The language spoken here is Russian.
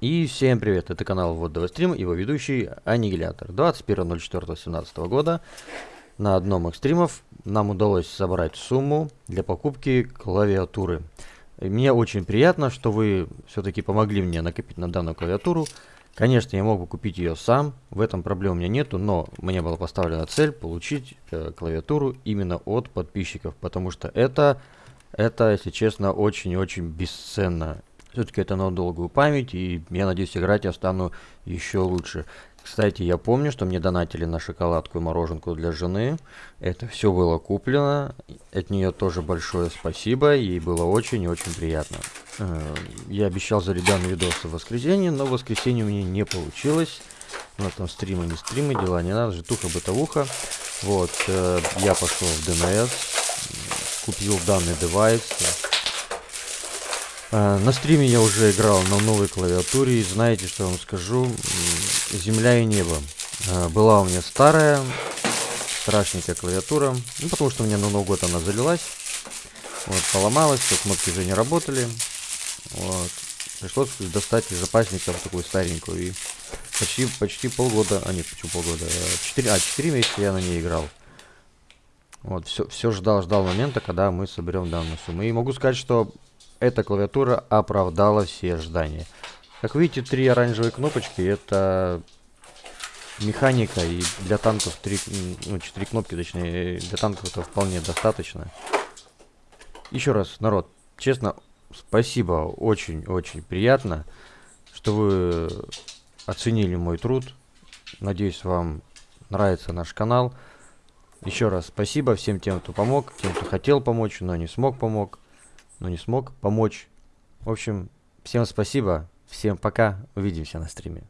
И всем привет, это канал Вот Стрим, его ведущий Аннигилятор. 21.04.17 года на одном из стримов нам удалось собрать сумму для покупки клавиатуры. И мне очень приятно, что вы все-таки помогли мне накопить на данную клавиатуру. Конечно, я мог бы купить ее сам, в этом проблем у меня нету, но мне была поставлена цель получить э, клавиатуру именно от подписчиков, потому что это, это, если честно, очень-очень бесценно. Все-таки это на долгую память, и я надеюсь, играть я стану еще лучше. Кстати, я помню, что мне донатили на шоколадку и мороженку для жены. Это все было куплено. От нее тоже большое спасибо. Ей было очень и очень приятно. Э, я обещал зарядить видосы в воскресенье, но в воскресенье у меня не получилось. На там стримы, не стримы, дела не надо, житуха-бытовуха. Вот, э, я пошел в ДНС, купил данный девайс, на стриме я уже играл на новой клавиатуре, и знаете, что я вам скажу? Земля и небо. А, была у меня старая, страшненькая клавиатура, ну, потому что у меня на Новый год она залилась. Вот, поломалась, все кнопки уже не работали. Вот. Пришлось достать из запасника такую старенькую. И почти, почти полгода, а нет, почему полгода, 4, а 4 месяца я на ней играл. Вот, все, все ждал, ждал момента, когда мы соберем данную сумму. И могу сказать, что эта клавиатура оправдала все ожидания. Как видите, три оранжевые кнопочки, это механика, и для танков три, ну, четыре кнопки, точнее, для танков это вполне достаточно. Еще раз, народ, честно, спасибо, очень-очень приятно, что вы оценили мой труд. Надеюсь, вам нравится наш канал. Еще раз спасибо всем тем, кто помог, тем, кто хотел помочь, но не смог помог но не смог помочь. В общем, всем спасибо, всем пока, увидимся на стриме.